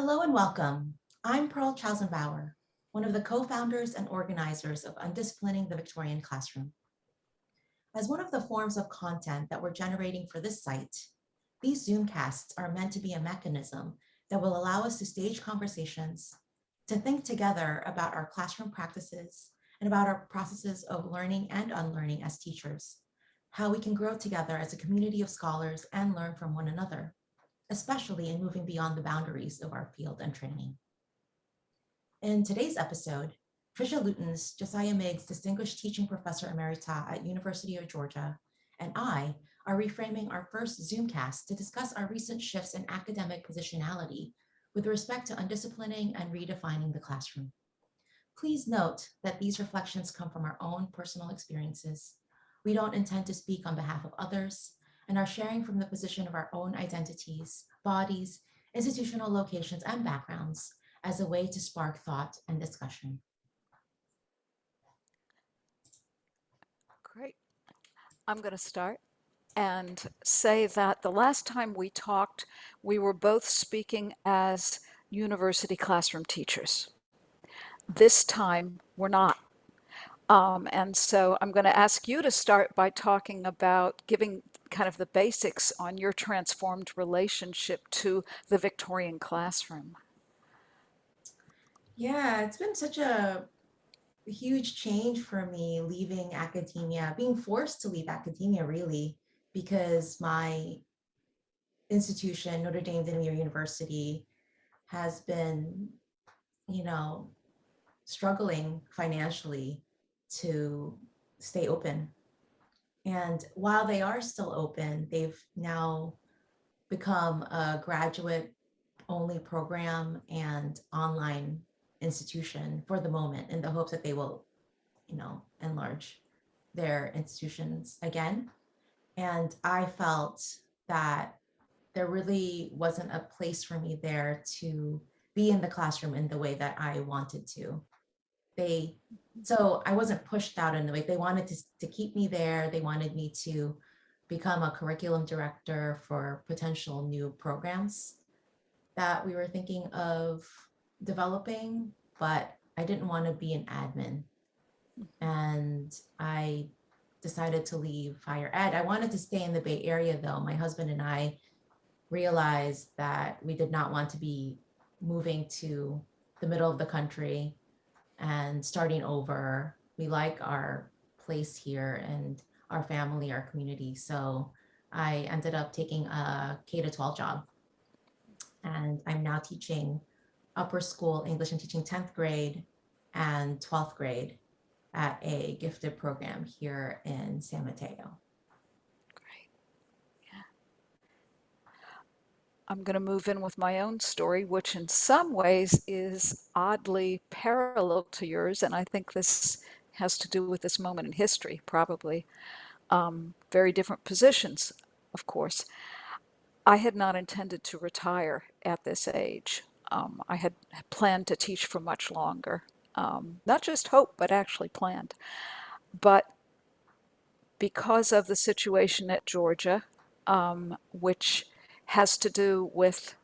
Hello and welcome. I'm Pearl Chaozon Bauer, one of the co-founders and organizers of Undisciplining the Victorian Classroom. As one of the forms of content that we're generating for this site, these Zoomcasts are meant to be a mechanism that will allow us to stage conversations, to think together about our classroom practices and about our processes of learning and unlearning as teachers, how we can grow together as a community of scholars and learn from one another especially in moving beyond the boundaries of our field and training. In today's episode, Tricia Lootens, Josiah Meigs Distinguished Teaching Professor Emerita at University of Georgia, and I are reframing our first Zoomcast to discuss our recent shifts in academic positionality with respect to undisciplining and redefining the classroom. Please note that these reflections come from our own personal experiences. We don't intend to speak on behalf of others, and are sharing from the position of our own identities, bodies, institutional locations, and backgrounds as a way to spark thought and discussion. Great. I'm going to start and say that the last time we talked, we were both speaking as university classroom teachers. This time, we're not. Um, and so I'm going to ask you to start by talking about giving kind of the basics on your transformed relationship to the Victorian classroom. Yeah, it's been such a huge change for me leaving academia, being forced to leave academia really, because my institution, Notre Dame Namur University, has been, you know, struggling financially to stay open. And while they are still open, they've now become a graduate only program and online institution for the moment in the hopes that they will, you know, enlarge their institutions again. And I felt that there really wasn't a place for me there to be in the classroom in the way that I wanted to they so I wasn't pushed out in the way they wanted to, to keep me there. They wanted me to become a curriculum director for potential new programs that we were thinking of developing, but I didn't want to be an admin. And I decided to leave higher ed. I wanted to stay in the Bay Area though. My husband and I realized that we did not want to be moving to the middle of the country and starting over. We like our place here and our family, our community. So I ended up taking a K to 12 job. And I'm now teaching upper school English and teaching 10th grade and 12th grade at a gifted program here in San Mateo. I'm going to move in with my own story, which in some ways is oddly parallel to yours. And I think this has to do with this moment in history, probably. Um, very different positions, of course. I had not intended to retire at this age. Um, I had planned to teach for much longer. Um, not just hope, but actually planned. But because of the situation at Georgia, um, which has to do with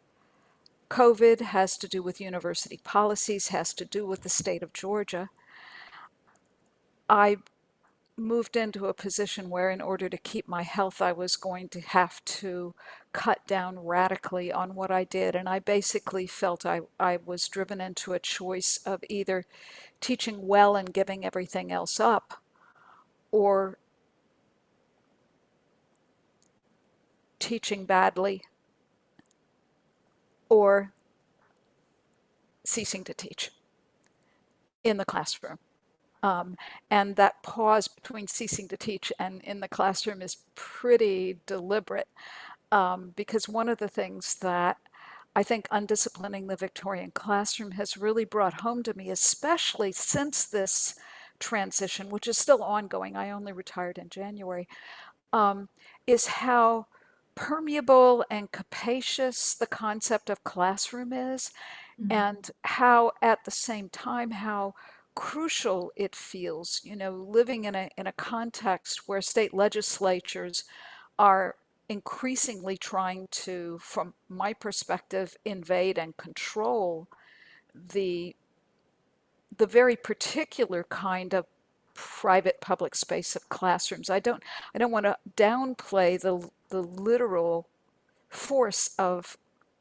COVID, has to do with university policies, has to do with the state of Georgia. I moved into a position where in order to keep my health, I was going to have to cut down radically on what I did. And I basically felt I, I was driven into a choice of either teaching well and giving everything else up or teaching badly or ceasing to teach in the classroom. Um, and that pause between ceasing to teach and in the classroom is pretty deliberate um, because one of the things that I think undisciplining the Victorian classroom has really brought home to me, especially since this transition, which is still ongoing, I only retired in January, um, is how permeable and capacious the concept of classroom is mm-hmm. and how at the same time how crucial it feels you know living in a in a context where state legislatures are increasingly trying to, from my perspective, invade and control the the very particular kind of private public space of classrooms. I don't I don't want to downplay the the literal force of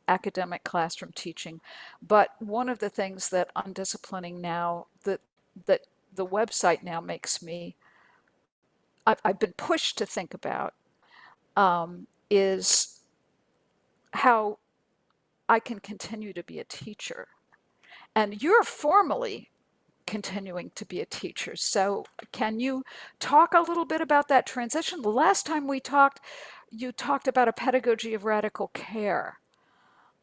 academic classroom teaching, but one of the things that undisciplining now that that the website now makes me I've, I've been pushed to think about um, is how I can continue to be a teacher. And you're formally continuing to be a teacher. So, can you talk a little bit about that transition? The last time we talked, you talked about a pedagogy of radical care.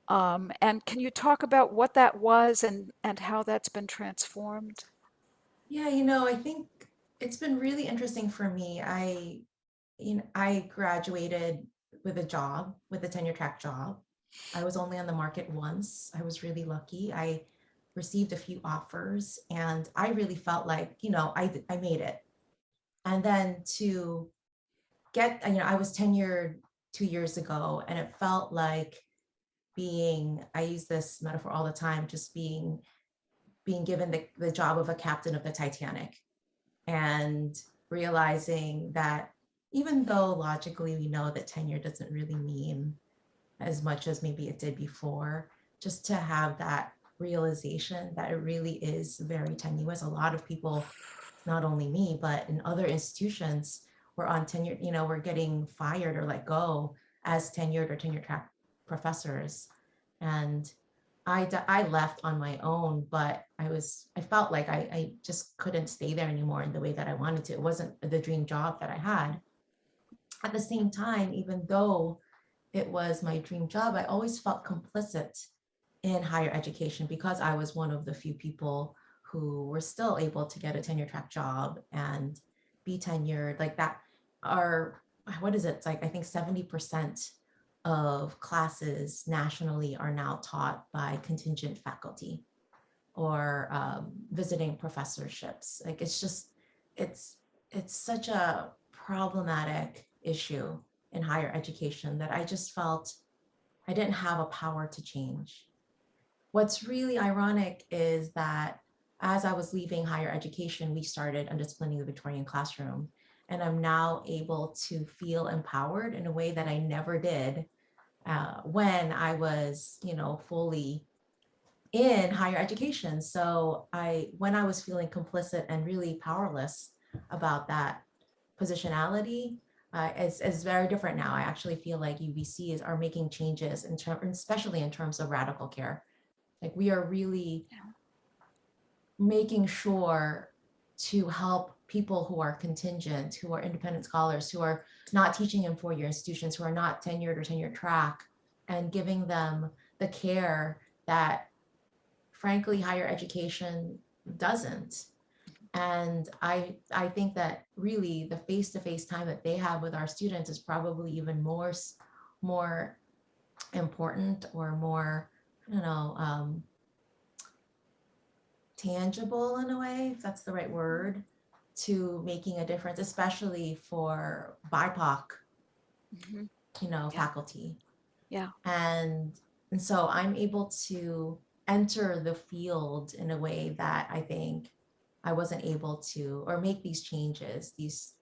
Um, and can you talk about what that was and, and how that's been transformed? Yeah, you know, I think it's been really interesting for me. I, you know, I graduated with a job, with a tenure track job. I was only on the market once. I was really lucky. I received a few offers and I really felt like, you know, I, I made it. And then to get, you know, I was tenured two years ago and it felt like being, I use this metaphor all the time, just being, being given the, the job of a captain of the Titanic and realizing that even though logically we know that tenure doesn't really mean as much as maybe it did before, just to have that realization that it really is very tenuous. A lot of people, not only me, but in other institutions, were on tenure, you know, we're getting fired or let go as tenured or tenure track professors. And I, I left on my own, but I was, I felt like I, I just couldn't stay there anymore in the way that I wanted to. It wasn't the dream job that I had. At the same time, even though it was my dream job, I always felt complicit in higher education because I was one of the few people who were still able to get a tenure track job and be tenured like that are what is it? It's like I think 70% of classes nationally are now taught by contingent faculty or um, visiting professorships. Like it's just it's it's such a problematic issue in higher education that I just felt I didn't have a power to change What's really ironic is that as I was leaving higher education, we started undisciplining the Victorian classroom. And I'm now able to feel empowered in a way that I never did uh, when I was, you know, fully in higher education. So I, when I was feeling complicit and really powerless about that positionality, uh, is, very different now. I actually feel like UVCs are making changes in especially in terms of radical care. Like we are really making sure to help people who are contingent, who are independent scholars, who are not teaching in four-year institutions, who are not tenured or tenure track, and giving them the care that, frankly, higher education doesn't. And I, I think that really the face-to-face -face time that they have with our students is probably even more, more important or more I don't know, um, tangible in a way, if that's the right word, to making a difference, especially for BIPOC, Mhm. you know, Yeah. faculty. Yeah. And, and so I'm able to enter the field in a way that I think I wasn't able to, or make these changes, these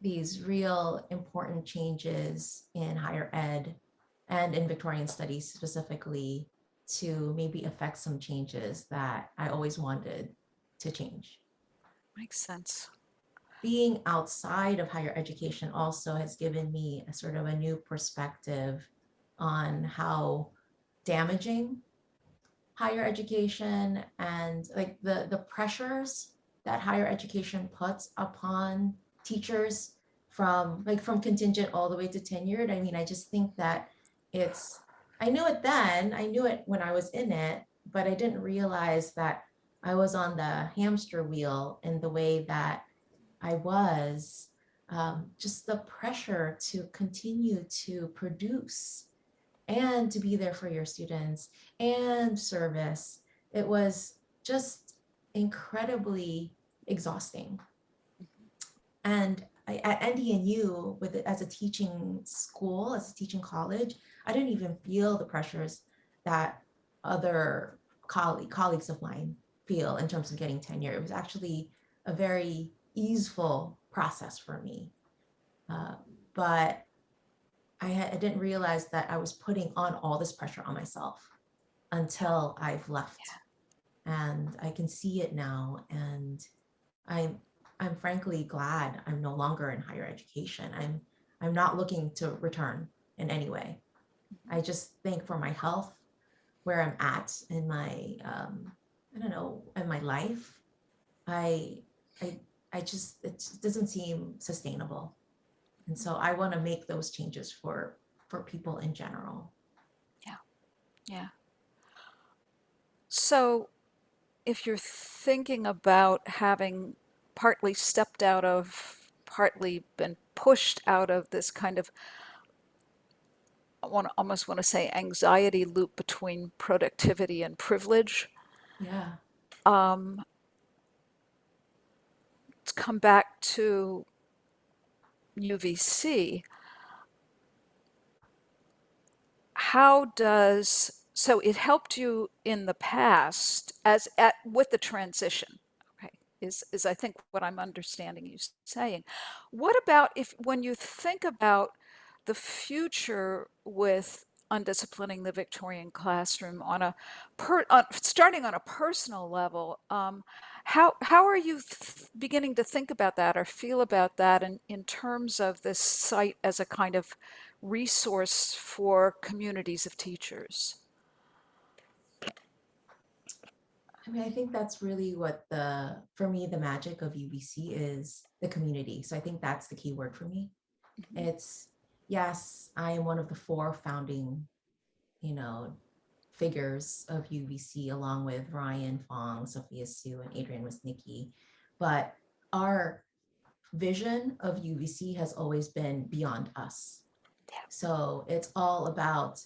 these real important changes in higher ed and in Victorian studies specifically to maybe affect some changes that I always wanted to change. Makes sense. Being outside of higher education also has given me a sort of a new perspective on how damaging higher education and like the, the pressures that higher education puts upon teachers from like from contingent all the way to tenured. I mean, I just think that it's I knew it then, I knew it when I was in it, but I didn't realize that I was on the hamster wheel in the way that I was. Um, just the pressure to continue to produce and to be there for your students and service. It was just incredibly exhausting. And I, at NDNU with it as a teaching school, as a teaching college, I didn't even feel the pressures that other colleague, colleagues of mine feel in terms of getting tenure. It was actually a very easeful process for me. Uh, but I, had, I didn't realize that I was putting on all this pressure on myself until I've left. And I can see it now. And I'm I'm frankly glad I'm no longer in higher education. I'm I'm not looking to return in any way. I just think for my health, where I'm at in my um, I don't know in my life, I I I just it doesn't seem sustainable, and so I want to make those changes for for people in general. Yeah. Yeah. So if you're thinking about having partly stepped out of, partly been pushed out of this kind of, I want to almost want to say anxiety loop between productivity and privilege. Yeah. Um, to come back to UVC, how does so it helped you in the past as at with the transition is is i think what i'm understanding you saying. What about if when you think about the future with undisciplining the victorian classroom on a per on, starting on a personal level um, how how are you beginning to think about that or feel about that in, in terms of this site as a kind of resource for communities of teachers I mean, I think that's really what the, for me, the magic of UVC is the community. So I think that's the key word for me. Mhm. It's, yes, I am one of the four founding, you know, figures of UVC along with Ryan Fong, Sophia Hsu, and Adrian Wisnicki. But our vision of UVC has always been beyond us. Yeah. So it's all about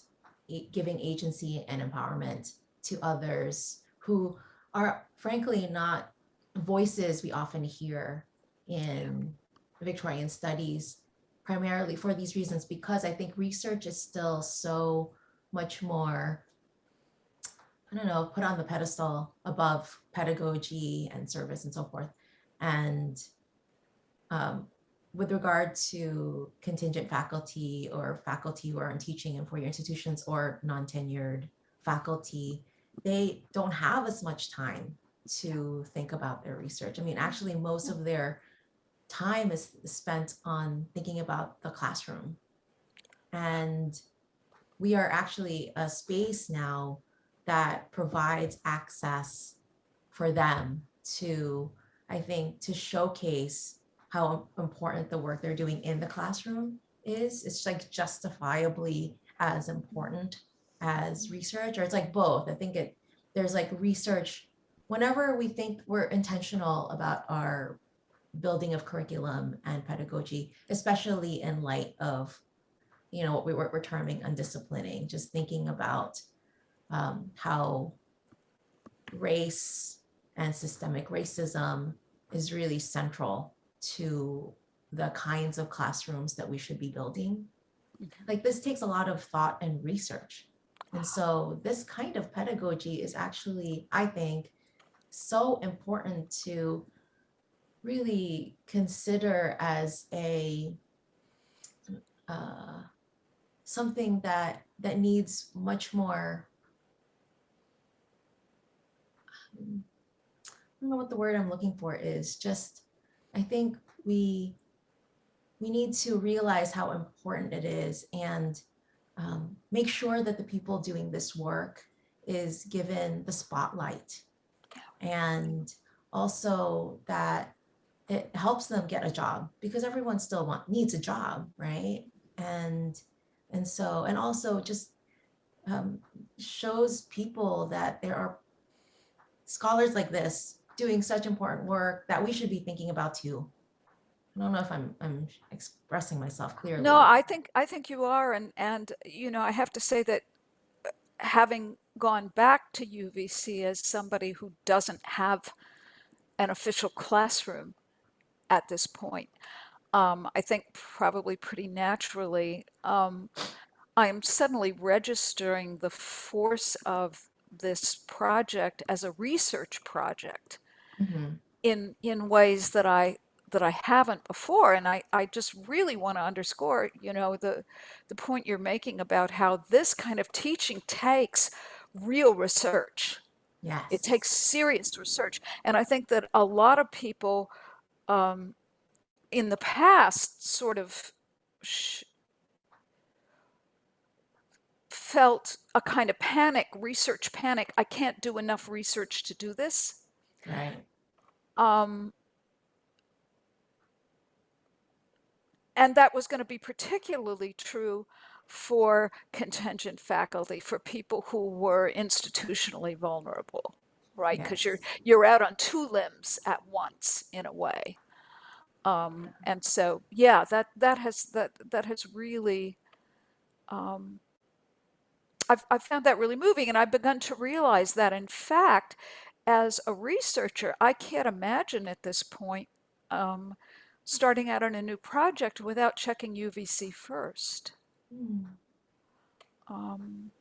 giving agency and empowerment to others who are frankly not voices we often hear in Victorian studies, primarily for these reasons, because I think research is still so much more, I don't know, put on the pedestal above pedagogy and service and so forth. And um, with regard to contingent faculty or faculty who are in teaching in four-year institutions or non-tenured faculty, they don't have as much time to think about their research. I mean, actually, most of their time is spent on thinking about the classroom. And we are actually a space now that provides access for them to, I think, to showcase how important the work they're doing in the classroom is. It's like justifiably as important as research, or it's like both. I think it there's like research. Whenever we think we're intentional about our building of curriculum and pedagogy, especially in light of, you know, what we were we're terming undisciplining, just thinking about um, how race and systemic racism is really central to the kinds of classrooms that we should be building. Like this takes a lot of thought and research. And so this kind of pedagogy is actually, I think, so important to really consider as a uh, something that that needs much more. um, I don't know what the word I'm looking for is. Just, I think we we need to realize how important it is and um, make sure that the people doing this work is given the spotlight. And also that it helps them get a job because everyone still want, needs a job right? And and so and also just um, shows people that there are scholars like this doing such important work that we should be thinking about too I don't know if I'm I'm expressing myself clearly. No, I think I think you are, and and you know I have to say that uh, having gone back to UVC as somebody who doesn't have an official classroom at this point, um, I think probably pretty naturally, um, I'm suddenly registering the force of this project as a research project Mhm. in in ways that I that I haven't before. And I, I just really want to underscore, you know, the the point you're making about how this kind of teaching takes real research. Yeah. It takes serious research. And I think that a lot of people um, in the past sort of felt a kind of panic, research panic. I can't do enough research to do this. Right. Um, and that was going to be particularly true for contingent faculty, for people who were institutionally vulnerable, right? Because you're you're out on two limbs at once in a way. Um, and so, yeah, that that has that that has really um, I've, I've found that really moving, and I've begun to realize that, in fact, as a researcher, I can't imagine at this point um, starting out on a new project without checking UVC first. Hmm. Um,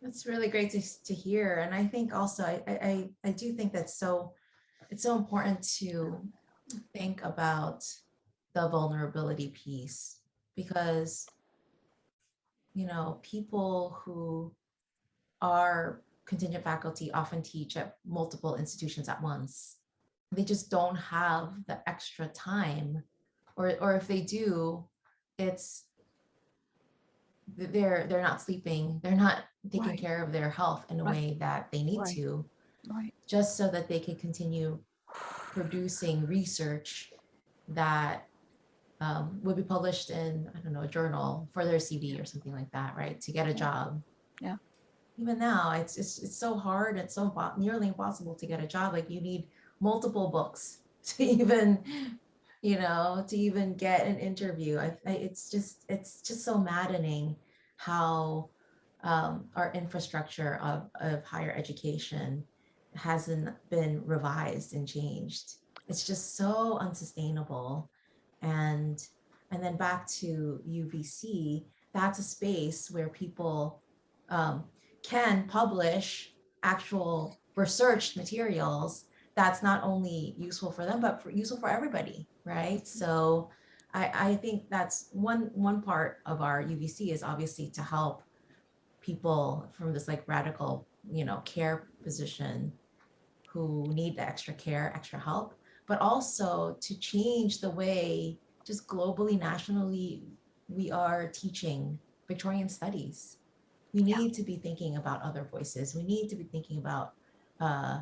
That's really great to, to hear. And I think also, I, I, I- I do think that's so, it's so important to think about the vulnerability piece because, you know, people who are contingent faculty often teach at multiple institutions at once. They just don't have the extra time, or, or if they do, it's they're they're not sleeping, they're not taking Right. care of their health in a Right. way that they need Right. to, right. just so that they can continue producing research that um, would be published in, I don't know, a journal for their CV or something like that, right? To get a Yeah. job. Yeah. Even now, it's it's it's so hard. It's so nearly impossible to get a job. Like you need multiple books to even, you know, to even get an interview. I, I it's just it's just so maddening how um, our infrastructure of of higher education hasn't been revised and changed. It's just so unsustainable. And and then back to UVC, that's a space where people um, can publish actual research materials that's not only useful for them, but for, useful for everybody, right? So I, I think that's one one part of our UVC is obviously to help people from this like radical, you know, care position who need the extra care, extra help, but also to change the way just globally, nationally, we are teaching Victorian studies. We Yeah. need to be thinking about other voices. We need to be thinking about uh,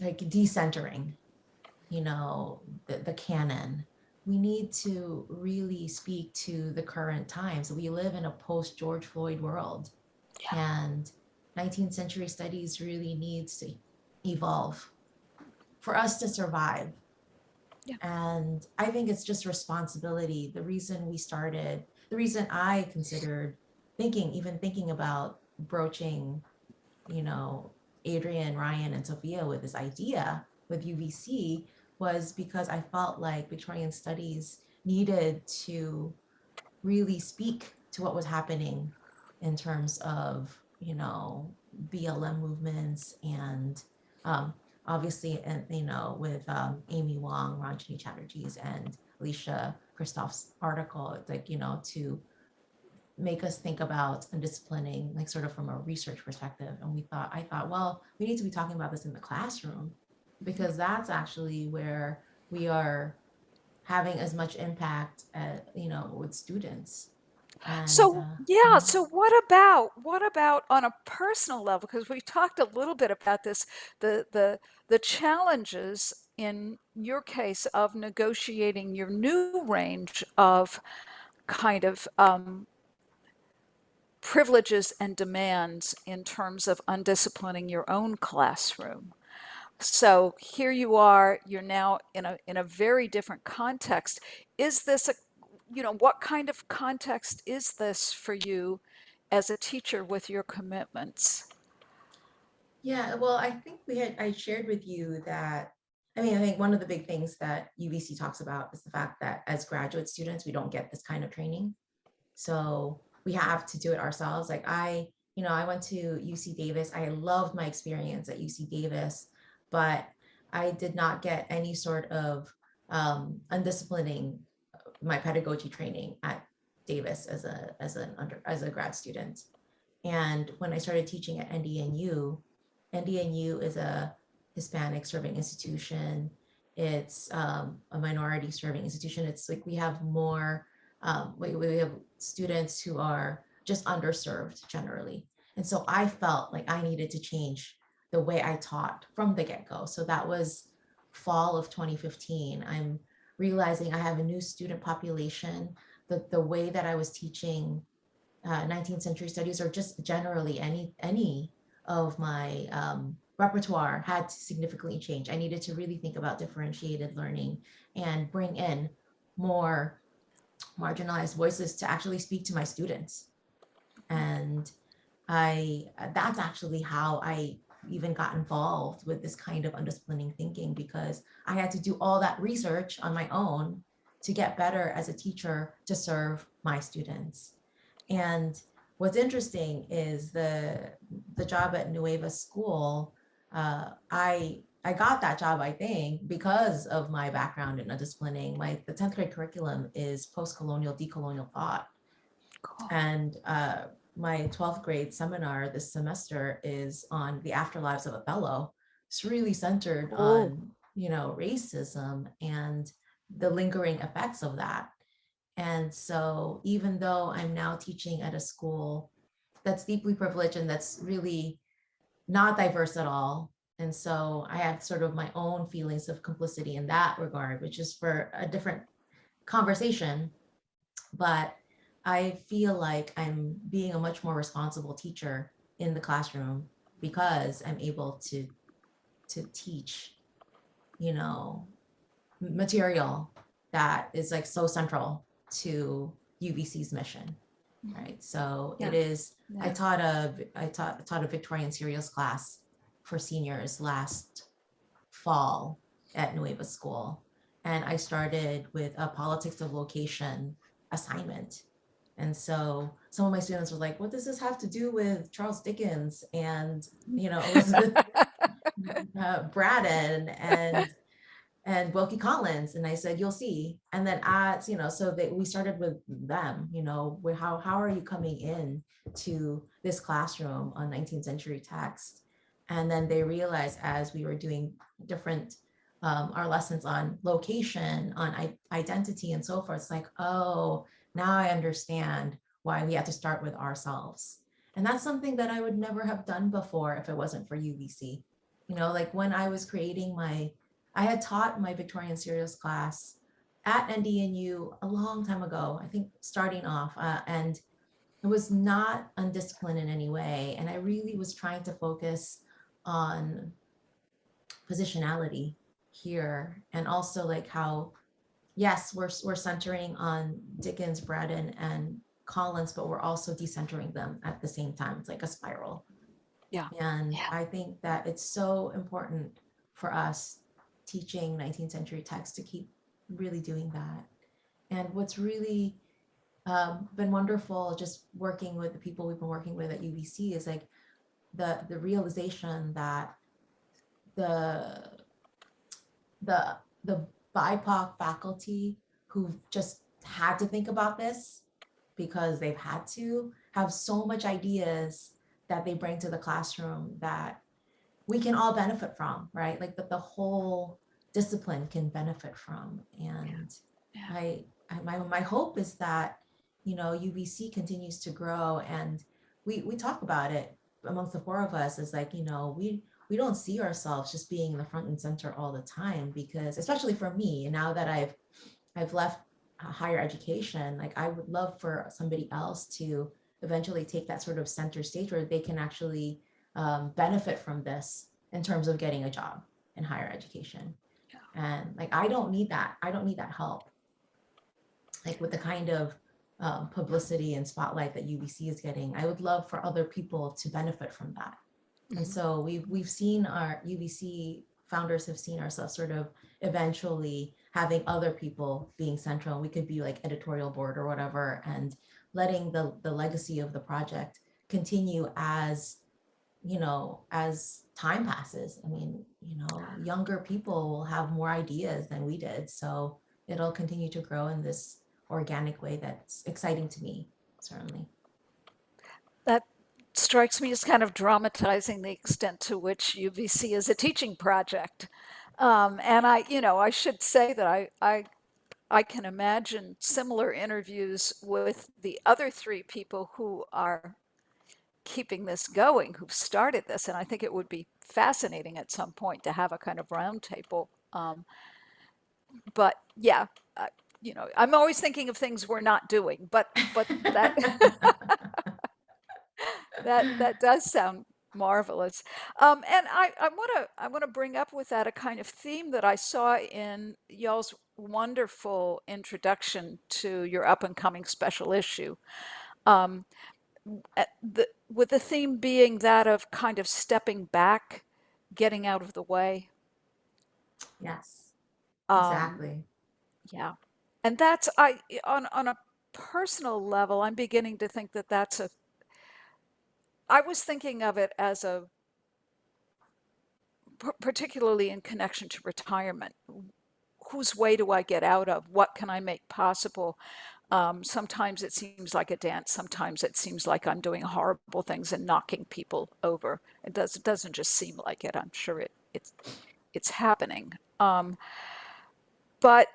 like decentering, you know, the, the canon. We need to really speak to the current times. We live in a post George Floyd world. Yeah. And 19th century studies really needs to evolve for us to survive. Yeah. And I think it's just responsibility. The reason we started, the reason I considered thinking, even thinking about broaching, you know, Adrian, Ryan, and Sophia with this idea with UVC was because I felt like Victorian studies needed to really speak to what was happening in terms of, you know, BLM movements and um, obviously, and you know, with um, Amy Wong, Ronjaunee Chatterjee's, and Alicia Christoff's article, like you know, to make us think about undisciplining, like sort of from a research perspective. And we thought, I thought, well, we need to be talking about this in the classroom because that's actually where we are having as much impact, you know, with students. And, So, uh, yeah, so what about what about on a personal level? Because we talked a little bit about this, the the the challenges in your case of negotiating your new range of kind of um, privileges and demands in terms of undisciplining your own classroom. So here you are, you're now in a in a very different context. Is this a you know, what kind of context is this for you as a teacher with your commitments? Yeah, well, I think we had, I shared with you that I mean, I think one of the big things that UVC talks about is the fact that as graduate students, we don't get this kind of training. So we have to do it ourselves. Like I, you know, I went to UC Davis. I loved my experience at UC Davis, but I did not get any sort of um, undisciplining my pedagogy training at Davis as a as an under as a grad student. And when I started teaching at NDNU, NDNU is a Hispanic serving institution. It's um, a minority serving institution. It's like we have more, um, we, we have students who are just underserved generally. And so I felt like I needed to change the way I taught from the get-go. So that was fall of 2015. I'm realizing I have a new student population. The, the way that I was teaching uh, 19th century studies or just generally any any of my um, repertoire had to significantly change. I needed to really think about differentiated learning and bring in more marginalized voices to actually speak to my students. And I that's actually how I even got involved with this kind of undisciplining thinking because I had to do all that research on my own to get better as a teacher to serve my students. And what's interesting is the the job at Nueva School uh, I I got that job, I think, because of my background in undisciplining. My the 10th grade curriculum is post-colonial, decolonial thought. Cool. And uh, my 12th grade seminar this semester is on the afterlives of Othello. It's really centered Oh. on, you know, racism and the lingering effects of that. And so even though I'm now teaching at a school that's deeply privileged and that's really not diverse at all. And so I have sort of my own feelings of complicity in that regard, which is for a different conversation. But I feel like I'm being a much more responsible teacher in the classroom because I'm able to to teach, you know, material that is like so central to UVC's mission. Mm-hmm. Right. So it is. Yeah. I taught a I taught taught a Victorian serials class for seniors last fall at Nueva School, and I started with a politics of location assignment. And so some of my students were like, "What does this have to do with Charles Dickens and you know Elizabeth uh, Braddon and and Wilkie Collins. And I said, you'll see. And then as, you know, so they, we started with them, you know, how, how are you coming in to this classroom on 19th century text? And then they realized as we were doing different, um, our lessons on location, on identity and so forth, it's like, oh, now I understand why we had to start with ourselves. And that's something that I would never have done before if it wasn't for UVC. You know, like when I was creating my I had taught my Victorian serials class at NDNU a long time ago, I think starting off, uh, and it was not undisciplined in any way. And I really was trying to focus on positionality here and also like how, yes, we're, we're centering on Dickens, Braddon, and Collins, but we're also decentering them at the same time. It's like a spiral. Yeah. And Yeah. I think that it's so important for us teaching 19th century text to keep really doing that. And what's really um, been wonderful just working with the people we've been working with at UVC is like the the realization that the the the BIPOC faculty who've just had to think about this because they've had to have so much ideas that they bring to the classroom that we can all benefit from, right? Like that the whole discipline can benefit from. And Yeah. I, I my my hope is that you know UVC continues to grow and we we talk about it amongst the four of us is like you know we we don't see ourselves just being in the front and center all the time because especially for me now that I've I've left higher education like I would love for somebody else to eventually take that sort of center stage where they can actually um, benefit from this in terms of getting a job in higher education. And like, I don't need that. I don't need that help. Like with the kind of um, publicity and spotlight that UVC is getting, I would love for other people to benefit from that. And Mhm. so we've we've seen our UVC founders have seen ourselves sort of eventually having other people being central. We could be like editorial board or whatever, and letting the the legacy of the project continue as you know as time passes. I mean, you know, younger people will have more ideas than we did, so it'll continue to grow in this organic way that's exciting to me, certainly. That strikes me as kind of dramatizing the extent to which UVC is a teaching project. Um, and I, you know, I should say that I, I, I can imagine similar interviews with the other three people who are keeping this going, who've started this. And I think it would be fascinating at some point to have a kind of roundtable. Um, but yeah, you know, I'm always thinking of things we're not doing, but but that that that does sound marvelous. Um, and I I want to I want to bring up with that a kind of theme that I saw in y'all's wonderful introduction to your up and coming special issue. Um, the, with the theme being that of kind of stepping back, getting out of the way. Yes, Um, exactly. yeah. And that's I on on a personal level, I'm beginning to think that that's a I was thinking of it as a particularly in connection to retirement. Whose way do I get out of? What can I make possible? Um, sometimes it seems like a dance. Sometimes it seems like I'm doing horrible things and knocking people over. It does. It doesn't just seem like it. I'm sure it it's it's happening. Um, but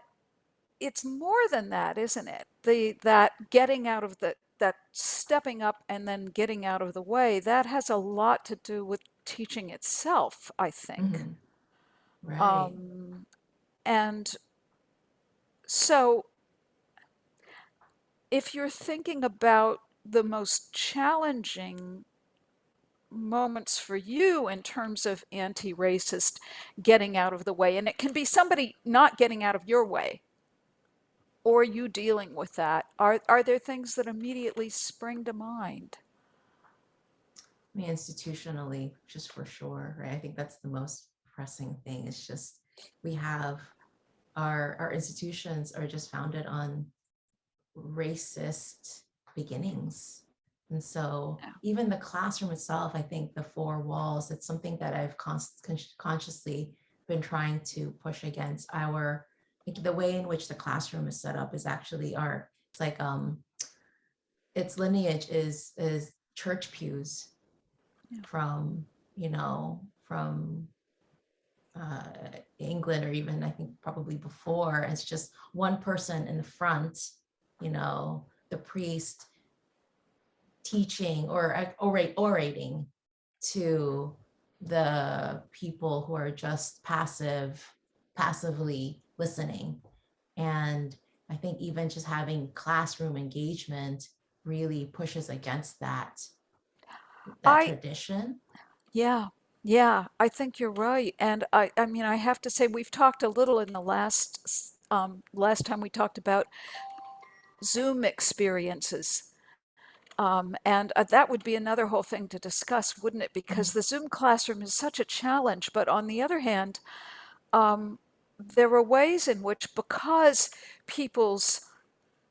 it's more than that, isn't it? The that getting out of the that stepping up and then getting out of the way that has a lot to do with teaching itself, I think. Mhm. Right. Um, and so if you're thinking about the most challenging moments for you in terms of anti-racist getting out of the way, and it can be somebody not getting out of your way, or you dealing with that, are, are there things that immediately spring to mind? I mean, institutionally, just for sure, right? I think that's the most pressing thing. It's just we have our our institutions are just founded on racist beginnings. And so Yeah. even the classroom itself, I think the four walls, it's something that I've con- consciously been trying to push against our the way in which the classroom is set up is actually our it's like um its lineage is is church pews Yeah. from you know from uh, England or even I think probably before. It's just one person in the front, you know, the priest teaching or uh, orate, orating to the people who are just passive, passively listening. And I think even just having classroom engagement really pushes against that, that I- tradition. Yeah, yeah, I think you're right. And I, I mean, I have to say, we've talked a little in the last, um, last time we talked about Zoom experiences. Um, and uh, that would be another whole thing to discuss, wouldn't it? Because the Zoom classroom is such a challenge. But on the other hand, um, there are ways in which, because people's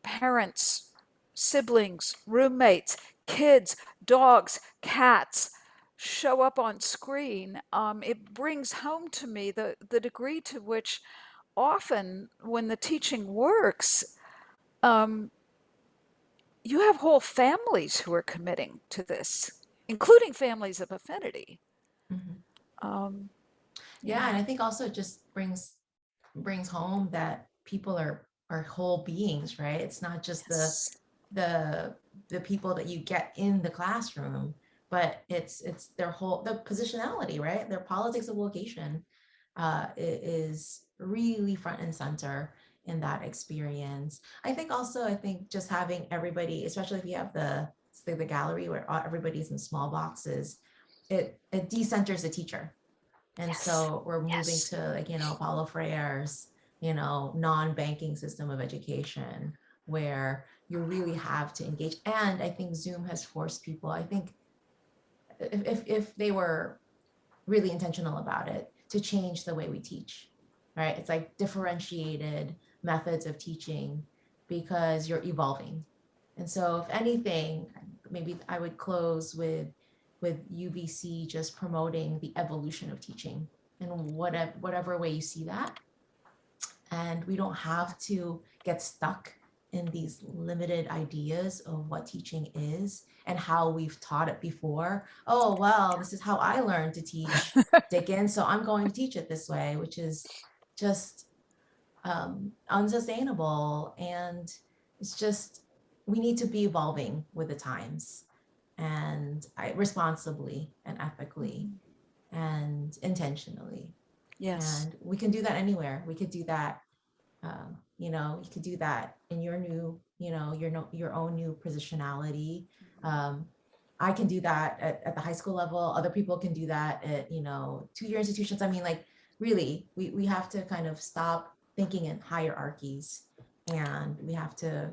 parents, siblings, roommates, kids, dogs, cats show up on screen, um, it brings home to me the, the degree to which often when the teaching works, um, you have whole families who are committing to this, including families of affinity. Mhm. Um, Yeah, and I think also it just brings brings home that people are are whole beings, right? It's not just the yes. the the people that you get in the classroom, but it's it's their whole the positionality, right? Their politics of location uh, is really front and center in that experience. I think also, I think just having everybody, especially if you have the the, the gallery where everybody's in small boxes, it it decenters the teacher and Yes. so we're moving Yes. to like, you know, Paulo Freire's, you know, non-banking system of education where you really have to engage. And I think Zoom has forced people, I think if, if, if they were really intentional about it, to change the way we teach, right? It's like differentiated methods of teaching because you're evolving. And so if anything, maybe I would close with with UVC just promoting the evolution of teaching in whatever whatever way you see that. And we don't have to get stuck in these limited ideas of what teaching is and how we've taught it before. Oh, well, this is how I learned to teach Dickens, so I'm going to teach it this way, which is just um, unsustainable. And it's just, we need to be evolving with the times and I, responsibly and ethically and intentionally. Yes. And we can do that anywhere. We could do that, um, you know, you could do that in your new, you know, your no, your own new positionality. Um, I can do that at, at the high school level. Other people can do that at, you know, two-year institutions. I mean, like, really, we, we have to kind of stop thinking in hierarchies and we have to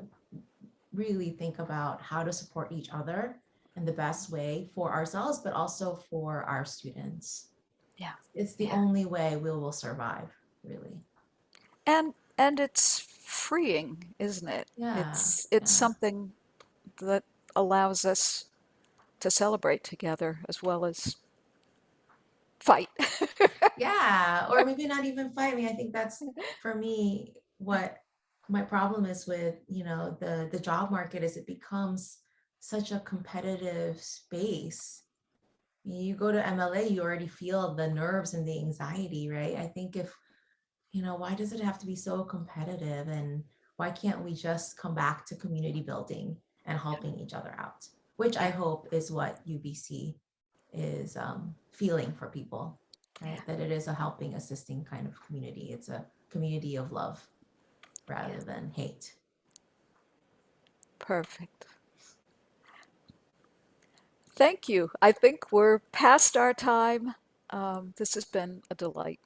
really think about how to support each other in the best way for ourselves, but also for our students. Yeah. It's the Yeah. only way we will survive, really. And and it's freeing, isn't it? Yeah, It's it's yeah. something that allows us to celebrate together as well as fight. Yeah, or maybe not even fight. I mean, I think that's for me what my problem is with, you know, the the job market is it becomes such a competitive space. You go to MLA, you already feel the nerves and the anxiety, right? I think if, you know, why does it have to be so competitive and why can't we just come back to community building and helping each other out? Which I hope is what UVC is um, feeling for people right? That it is a helping, assisting kind of community. It's a community of love rather Yeah. than hate. Perfect. Thank you. I think we're past our time. Um, this has been a delight.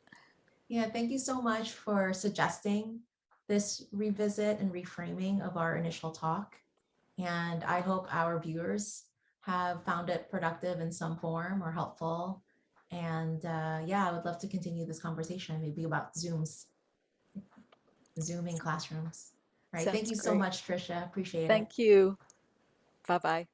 Yeah, thank you so much for suggesting this revisit and reframing of our initial talk. And I hope our viewers have found it productive in some form or helpful. And uh, yeah, I would love to continue this conversation, maybe about Zooms, Zooming classrooms. Right. Thank Sounds you so much, Tricia. Appreciate it. Thank you. Bye bye.